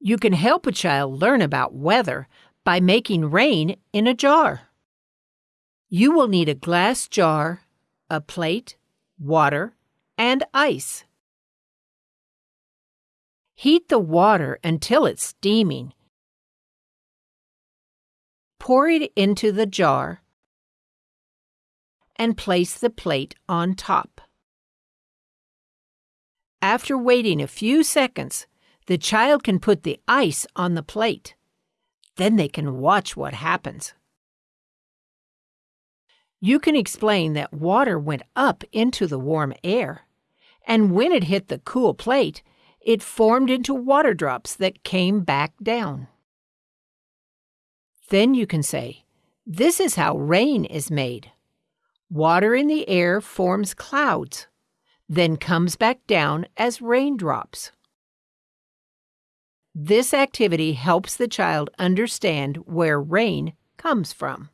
You can help a child learn about weather by making rain in a jar. You will need a glass jar, a plate, water, and ice. Heat the water until it's steaming. Pour it into the jar and place the plate on top. After waiting a few seconds, the child can put the ice on the plate. Then they can watch what happens. You can explain that water went up into the warm air, and when it hit the cool plate, it formed into water drops that came back down. Then you can say, This is how rain is made. Water in the air forms clouds, then comes back down as raindrops. This activity helps the child understand where rain comes from.